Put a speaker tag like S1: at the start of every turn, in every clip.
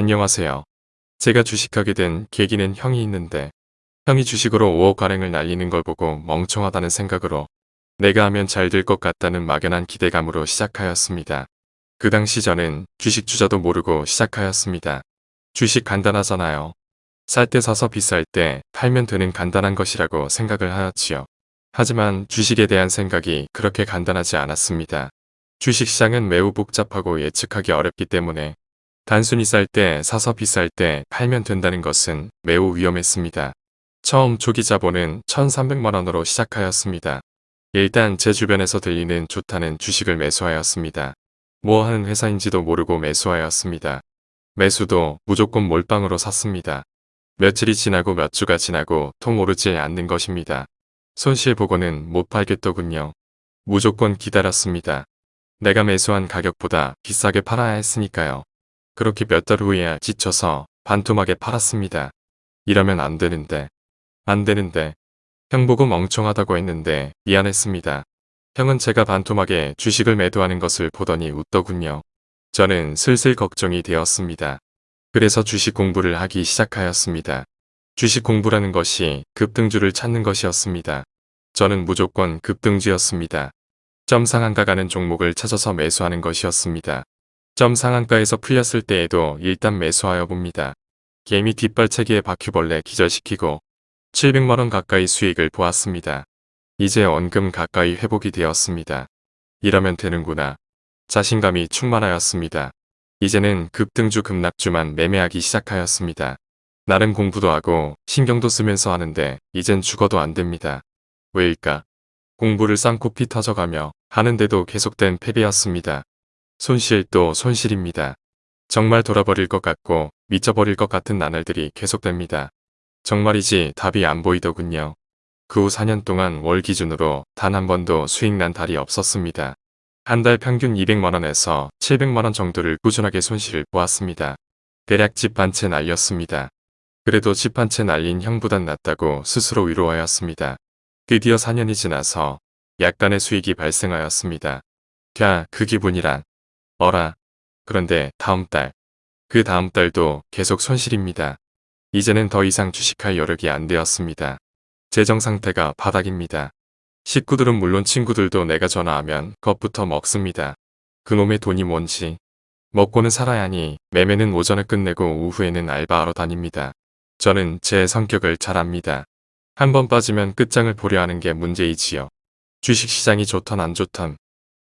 S1: 안녕하세요. 제가 주식하게 된 계기는 형이 있는데 형이 주식으로 5억 가량을 날리는 걸 보고 멍청하다는 생각으로 내가 하면 잘 될 것 같다는 막연한 기대감으로 시작하였습니다. 그 당시 저는 주식 주자도 모르고 시작하였습니다. 주식 간단하잖아요. 살 때 사서 비쌀 때 팔면 되는 간단한 것이라고 생각을 하였지요. 하지만 주식에 대한 생각이 그렇게 간단하지 않았습니다. 주식시장은 매우 복잡하고 예측하기 어렵기 때문에 단순히 쌀 때 사서 비쌀 때 팔면 된다는 것은 매우 위험했습니다. 처음 초기 자본은 1300만원으로 시작하였습니다. 일단 제 주변에서 들리는 좋다는 주식을 매수하였습니다. 뭐 하는 회사인지도 모르고 매수하였습니다. 매수도 무조건 몰빵으로 샀습니다. 며칠이 지나고 몇 주가 지나고 통 오르지 않는 것입니다. 손실 보고는 못 팔겠더군요. 무조건 기다렸습니다. 내가 매수한 가격보다 비싸게 팔아야 했으니까요. 그렇게 몇 달 후에야 지쳐서 반토막에 팔았습니다. 이러면 안 되는데. 안 되는데. 형 보고 멍청하다고 했는데 미안했습니다. 형은 제가 반토막에 주식을 매도하는 것을 보더니 웃더군요. 저는 슬슬 걱정이 되었습니다. 그래서 주식 공부를 하기 시작하였습니다. 주식 공부라는 것이 급등주를 찾는 것이었습니다. 저는 무조건 급등주였습니다. 점 상 한가 가는 종목을 찾아서 매수하는 것이었습니다. 점 상한가에서 풀렸을 때에도 일단 매수하여 봅니다. 개미 뒷발차기에 바퀴벌레 기절시키고 700만원 가까이 수익을 보았습니다. 이제 원금 가까이 회복이 되었습니다. 이러면 되는구나. 자신감이 충만하였습니다. 이제는 급등주 급락주만 매매하기 시작하였습니다. 나름 공부도 하고 신경도 쓰면서 하는데 이젠 죽어도 안 됩니다. 왜일까? 공부를 쌍코피 터져가며 하는데도 계속된 패배였습니다. 손실도 손실입니다. 정말 돌아버릴 것 같고 미쳐버릴 것 같은 나날들이 계속됩니다. 정말이지 답이 안 보이더군요. 그 후 4년 동안 월 기준으로 단 한 번도 수익 난 달이 없었습니다. 한 달 평균 200만원에서 700만원 정도를 꾸준하게 손실을 보았습니다. 대략 집 한 채 날렸습니다. 그래도 집 한 채 날린 형보단 낫다고 스스로 위로하였습니다. 드디어 4년이 지나서 약간의 수익이 발생하였습니다. 야, 그 기분이란. 어라. 그런데 다음 달. 그 다음 달도 계속 손실입니다. 이제는 더 이상 주식할 여력이 안 되었습니다. 재정 상태가 바닥입니다. 식구들은 물론 친구들도 내가 전화하면 겁부터 먹습니다. 그놈의 돈이 뭔지. 먹고는 살아야 하니 매매는 오전에 끝내고 오후에는 알바하러 다닙니다. 저는 제 성격을 잘 압니다. 한 번 빠지면 끝장을 보려 하는 게 문제이지요. 주식시장이 좋던 안 좋던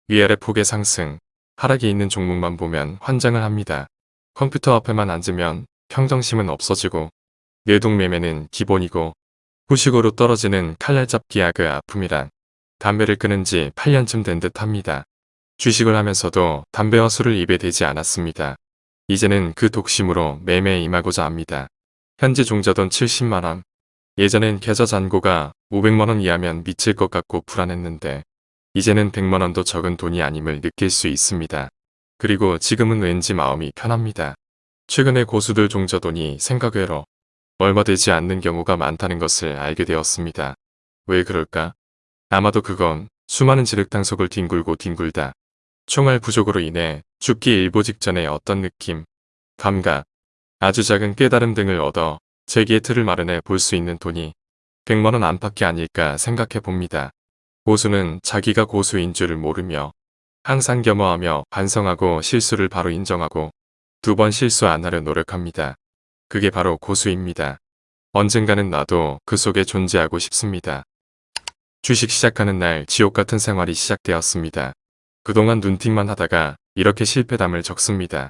S1: 위아래 폭의 상승, 하락이 있는 종목만 보면 환장을 합니다. 컴퓨터 앞에만 앉으면 평정심은 없어지고 뇌동매매는 기본이고 후식으로 떨어지는 칼날잡기야 그 아픔이란 담배를 끊은 지 8년쯤 된 듯 합니다. 주식을 하면서도 담배와 술을 입에 대지 않았습니다. 이제는 그 독심으로 매매에 임하고자 합니다. 현재 종자돈 70만원, 예전엔 계좌 잔고가 500만원 이하면 미칠 것 같고 불안했는데 이제는 100만원도 적은 돈이 아님을 느낄 수 있습니다. 그리고 지금은 왠지 마음이 편합니다. 최근에 고수들 종자돈이 생각외로 얼마 되지 않는 경우가 많다는 것을 알게 되었습니다. 왜 그럴까? 아마도 그건 수많은 지륵탕속을 뒹굴고 뒹굴다. 총알 부족으로 인해 죽기 일보 직전의 어떤 느낌, 감각, 아주 작은 깨달음 등을 얻어 재기의 틀을 마련해 볼 수 있는 돈이 100만원 안팎이 아닐까 생각해 봅니다. 고수는 자기가 고수인 줄을 모르며 항상 겸허하며 반성하고 실수를 바로 인정하고 두 번 실수 안 하려 노력합니다. 그게 바로 고수입니다. 언젠가는 나도 그 속에 존재하고 싶습니다. 주식 시작하는 날 지옥 같은 생활이 시작되었습니다. 그동안 눈팅만 하다가 이렇게 실패담을 적습니다.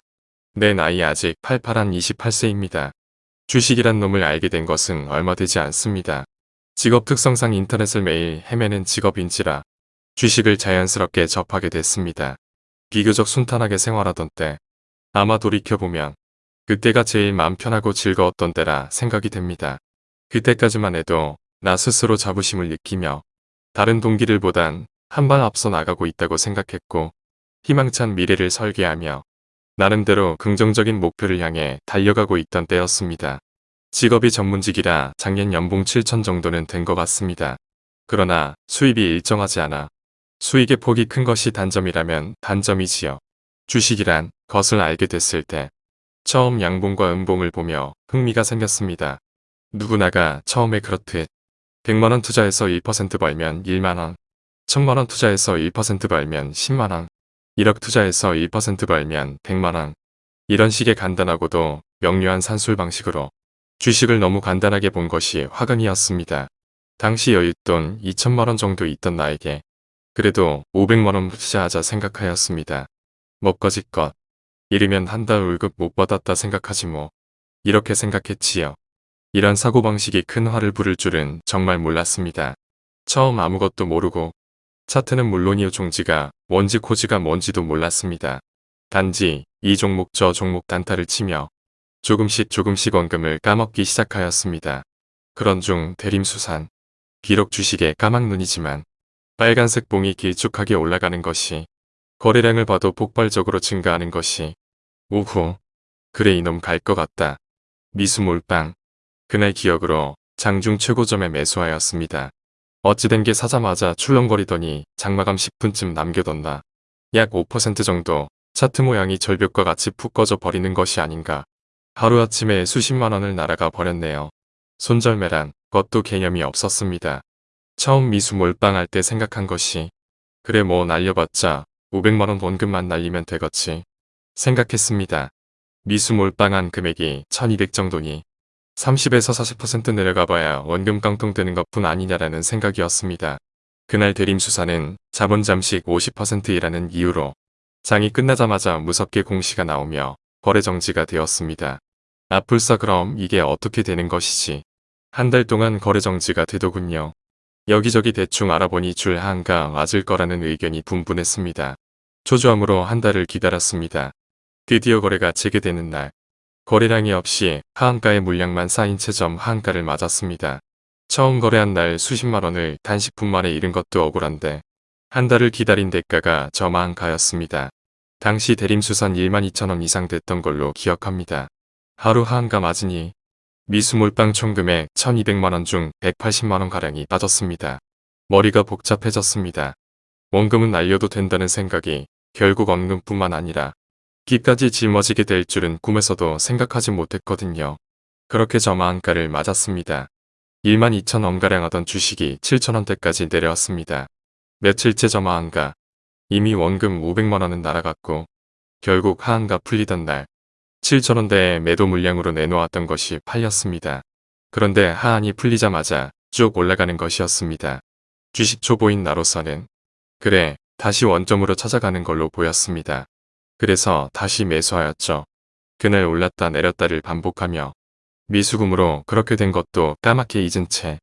S1: 내 나이 아직 팔팔한 28세입니다. 주식이란 놈을 알게 된 것은 얼마 되지 않습니다. 직업 특성상 인터넷을 매일 헤매는 직업인지라 주식을 자연스럽게 접하게 됐습니다. 비교적 순탄하게 생활하던 때 아마 돌이켜보면 그때가 제일 마음 편하고 즐거웠던 때라 생각이 됩니다. 그때까지만 해도 나 스스로 자부심을 느끼며 다른 동기들보단 한 발 앞서 나가고 있다고 생각했고 희망찬 미래를 설계하며 나름대로 긍정적인 목표를 향해 달려가고 있던 때였습니다. 직업이 전문직이라 작년 연봉 7천 정도는 된 것 같습니다. 그러나 수입이 일정하지 않아 수익의 폭이 큰 것이 단점이라면 단점이지요. 주식이란 것을 알게 됐을 때 처음 양봉과 음봉을 보며 흥미가 생겼습니다. 누구나가 처음에 그렇듯 100만원 투자해서 1% 벌면 1만원, 1000만원 투자해서 1% 벌면 10만원, 1억 투자해서 1% 벌면 100만원. 이런 식의 간단하고도 명료한 산술 방식으로 주식을 너무 간단하게 본 것이 화근이었습니다. 당시 여윳돈 2천만원 정도 있던 나에게 그래도 500만원 투자하자 생각하였습니다. 먹거짓것. 이르면 한 달 월급 못 받았다 생각하지 뭐. 이렇게 생각했지요. 이런 사고방식이 큰 화를 부를 줄은 정말 몰랐습니다. 처음 아무것도 모르고 차트는 물론이요 종지가 뭔지 코지가 뭔지도 몰랐습니다. 단지 이 종목 저 종목 단타를 치며 조금씩 조금씩 원금을 까먹기 시작하였습니다. 그런 중 대림수산. 비록 주식에 까막눈이지만 빨간색 봉이 길쭉하게 올라가는 것이 거래량을 봐도 폭발적으로 증가하는 것이 오후 그래 이놈 갈 것 같다. 미수 몰빵 그날 기억으로 장중 최고점에 매수하였습니다. 어찌된 게 사자마자 출렁거리더니 장마감 10분쯤 남겨뒀나. 약 5% 정도 차트 모양이 절벽과 같이 푹 꺼져 버리는 것이 아닌가. 하루아침에 수십만 원을 날아가 버렸네요. 손절매란 것도 개념이 없었습니다. 처음 미수 몰빵할 때 생각한 것이 그래 뭐 날려봤자 500만원 원금만 날리면 되겠지 생각했습니다. 미수 몰빵한 금액이 1200 정도니 30에서 40% 내려가봐야 원금 깡통되는 것뿐 아니냐라는 생각이었습니다. 그날 대림수사는 자본 잠식 50%이라는 이유로 장이 끝나자마자 무섭게 공시가 나오며 거래 정지가 되었습니다. 아플싸 그럼 이게 어떻게 되는 것이지. 한 달 동안 거래 정지가 되더군요. 여기저기 대충 알아보니 줄 한가 맞을 거라는 의견이 분분했습니다. 초조함으로 한 달을 기다렸습니다. 드디어 거래가 재개되는 날. 거래량이 없이 하한가의 물량만 쌓인 채점 하한가를 맞았습니다. 처음 거래한 날 수십만 원을 단식분 만에 잃은 것도 억울한데 한 달을 기다린 대가가 저마한가였습니다. 당시 대림수선 1만 2천 원 이상 됐던 걸로 기억합니다. 하루 하한가 맞으니 미수몰빵 총금액 1200만원 중 180만원 가량이 빠졌습니다. 머리가 복잡해졌습니다. 원금은 날려도 된다는 생각이 결국 원금뿐만 아니라 기까지 짊어지게 될 줄은 꿈에서도 생각하지 못했거든요. 그렇게 저마한가를 맞았습니다. 1만 2천 원가량 하던 주식이 7천원대까지 내려왔습니다. 며칠째 저마한가. 이미 원금 500만원은 날아갔고 결국 하한가 풀리던 날 7천원대의 매도 물량으로 내놓았던 것이 팔렸습니다. 그런데 하한이 풀리자마자 쭉 올라가는 것이었습니다. 주식 초보인 나로서는 그래 다시 원점으로 찾아가는 걸로 보였습니다. 그래서 다시 매수하였죠. 그날 올랐다 내렸다를 반복하며 미수금으로 그렇게 된 것도 까맣게 잊은 채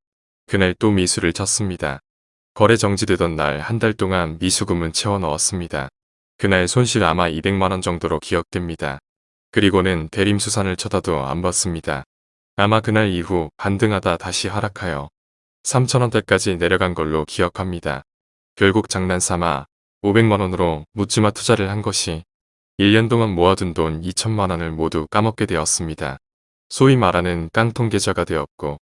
S1: 그날 또 미수를 쳤습니다. 거래 정지되던 날 한 달 동안 미수금은 채워 넣었습니다. 그날 손실 아마 200만원 정도로 기억됩니다. 그리고는 대림수산을 쳐다도 안 봤습니다. 아마 그날 이후 반등하다 다시 하락하여 3천원대까지 내려간 걸로 기억합니다. 결국 장난삼아 500만원으로 묻지마 투자를 한 것이 1년 동안 모아둔 돈 2천만원을 모두 까먹게 되었습니다. 소위 말하는 깡통 계좌가 되었고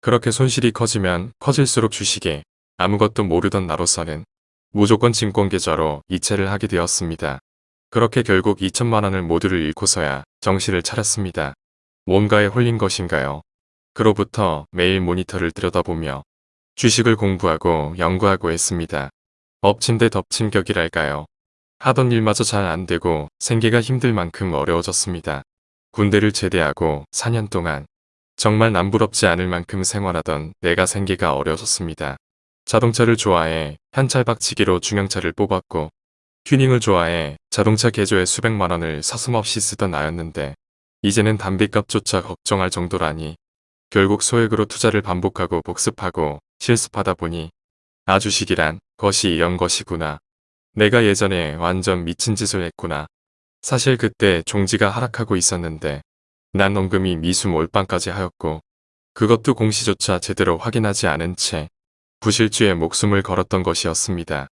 S1: 그렇게 손실이 커지면 커질수록 주식에 아무것도 모르던 나로서는 무조건 증권계좌로 이체를 하게 되었습니다. 그렇게 결국 2천만 원을 모두를 잃고서야 정신을 차렸습니다. 뭔가에 홀린 것인가요? 그로부터 매일 모니터를 들여다보며 주식을 공부하고 연구하고 했습니다. 엎친 데 덮친 격이랄까요. 하던 일마저 잘 안되고 생계가 힘들 만큼 어려워졌습니다. 군대를 제대하고 4년 동안 정말 남부럽지 않을 만큼 생활하던 내가 생계가 어려워졌습니다. 자동차를 좋아해 현찰박치기로 중형차를 뽑았고 튜닝을 좋아해 자동차 개조에 수백만 원을 서슴없이 쓰던 나였는데 이제는 담배값조차 걱정할 정도라니 결국 소액으로 투자를 반복하고 복습하고 실습하다 보니 아주식이란 것이 이런 것이구나 내가 예전에 완전 미친 짓을 했구나. 사실 그때 종지가 하락하고 있었는데 난 원금이 미수 몰빵까지 하였고 그것도 공시조차 제대로 확인하지 않은 채 부실주에 목숨을 걸었던 것이었습니다.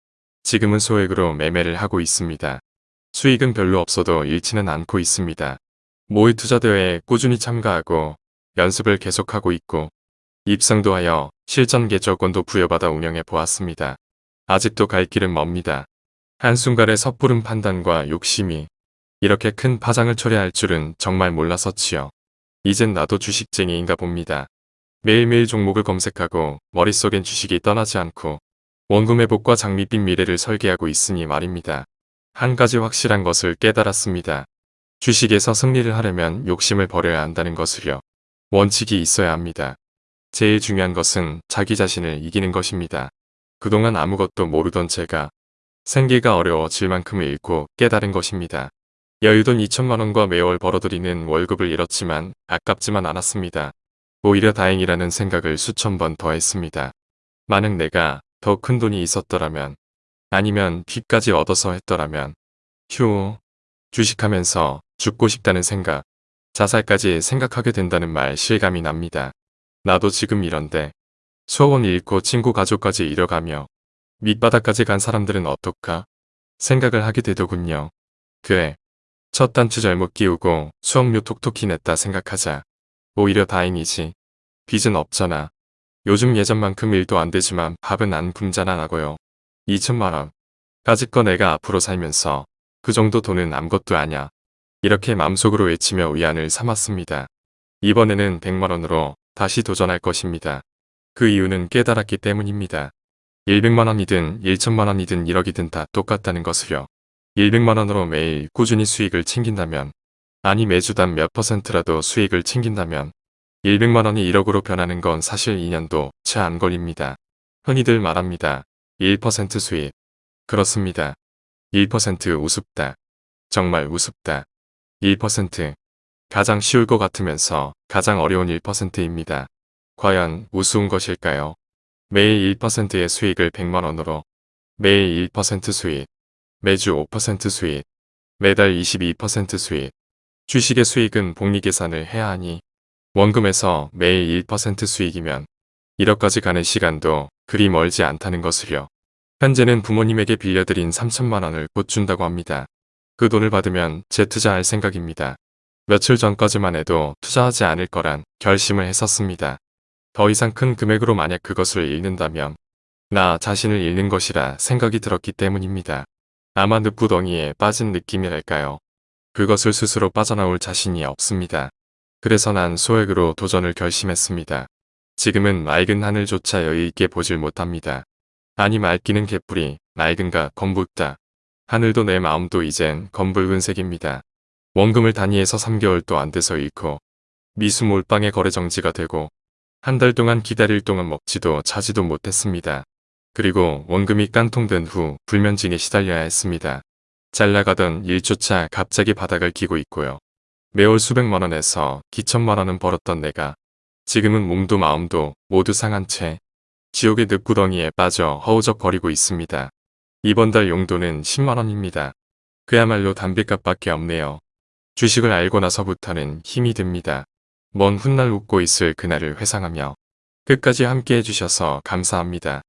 S1: 지금은 소액으로 매매를 하고 있습니다. 수익은 별로 없어도 잃지는 않고 있습니다. 모의 투자 대회에 꾸준히 참가하고 연습을 계속하고 있고 입상도 하여 실전 개조권도 부여받아 운영해 보았습니다. 아직도 갈 길은 멉니다. 한순간의 섣부른 판단과 욕심이 이렇게 큰 파장을 초래할 줄은 정말 몰랐었지요. 이젠 나도 주식쟁이인가 봅니다. 매일매일 종목을 검색하고 머릿속엔 주식이 떠나지 않고 원금 회복과 장밋빛 미래를 설계하고 있으니 말입니다. 한 가지 확실한 것을 깨달았습니다. 주식에서 승리를 하려면 욕심을 버려야 한다는 것을요. 원칙이 있어야 합니다. 제일 중요한 것은 자기 자신을 이기는 것입니다. 그동안 아무것도 모르던 제가 생계가 어려워질 만큼을 잃고 깨달은 것입니다. 여유돈 2천만원과 매월 벌어들이는 월급을 잃었지만 아깝지만 않았습니다. 오히려 다행이라는 생각을 수천 번 더 했습니다. 만약 내가 더 큰 돈이 있었더라면 아니면 빚까지 얻어서 했더라면 휴 주식하면서 죽고 싶다는 생각 자살까지 생각하게 된다는 말 실감이 납니다. 나도 지금 이런데 수억원 잃고 친구 가족까지 잃어가며 밑바닥까지 간 사람들은 어떨까 생각을 하게 되더군요. 그래 첫 단추 잘못 끼우고 수억료 톡톡히 냈다 생각하자. 오히려 다행이지. 빚은 없잖아. 요즘 예전만큼 일도 안 되지만 밥은 안 굶잖아.라고요. 2천만원. 까짓거 내가 앞으로 살면서 그 정도 돈은 아무것도 아냐. 이렇게 마음속으로 외치며 위안을 삼았습니다. 이번에는 100만원으로 다시 도전할 것입니다. 그 이유는 깨달았기 때문입니다. 100만원이든 1천만원이든 1억이든 다 똑같다는 것을요. 100만원으로 매일 꾸준히 수익을 챙긴다면 아니 매주당 몇 퍼센트라도 수익을 챙긴다면 100만원이 1억으로 변하는 건 사실 2년도 채 안 걸립니다. 흔히들 말합니다. 1% 수익. 그렇습니다. 1% 우습다. 정말 우습다. 1% 가장 쉬울 것 같으면서 가장 어려운 1%입니다. 과연 우스운 것일까요? 매일 1%의 수익을 100만원으로 매일 1% 수익 매주 5% 수익 매달 22% 수익 주식의 수익은 복리 계산을 해야 하니 원금에서 매일 1% 수익이면 1억까지 가는 시간도 그리 멀지 않다는 것을요. 현재는 부모님에게 빌려드린 3천만 원을 곧 준다고 합니다. 그 돈을 받으면 재투자할 생각입니다. 며칠 전까지만 해도 투자하지 않을 거란 결심을 했었습니다. 더 이상 큰 금액으로 만약 그것을 잃는다면 나 자신을 잃는 것이라 생각이 들었기 때문입니다. 아마 늪구덩이에 빠진 느낌이랄까요. 그것을 스스로 빠져나올 자신이 없습니다. 그래서 난 소액으로 도전을 결심했습니다. 지금은 맑은 하늘조차 여유있게 보질 못합니다. 아니 맑기는 개뿔이 맑은가 검붉다. 하늘도 내 마음도 이젠 검붉은 색입니다. 원금을 단위에서 3개월도 안 돼서 잃고 미수 몰빵의 거래 정지가 되고 한 달 동안 기다릴 동안 먹지도 자지도 못했습니다. 그리고 원금이 깡통된 후 불면증에 시달려야 했습니다. 잘 나가던 일조차 갑자기 바닥을 기고 있고요. 매월 수백만원에서 기천만원은 벌었던 내가 지금은 몸도 마음도 모두 상한 채 지옥의 늪구덩이에 빠져 허우적거리고 있습니다. 이번 달 용도는 10만원입니다. 그야말로 담배값밖에 없네요. 주식을 알고 나서부터는 힘이 듭니다. 먼 훗날 웃고 있을 그날을 회상하며 끝까지 함께 해주셔서 감사합니다.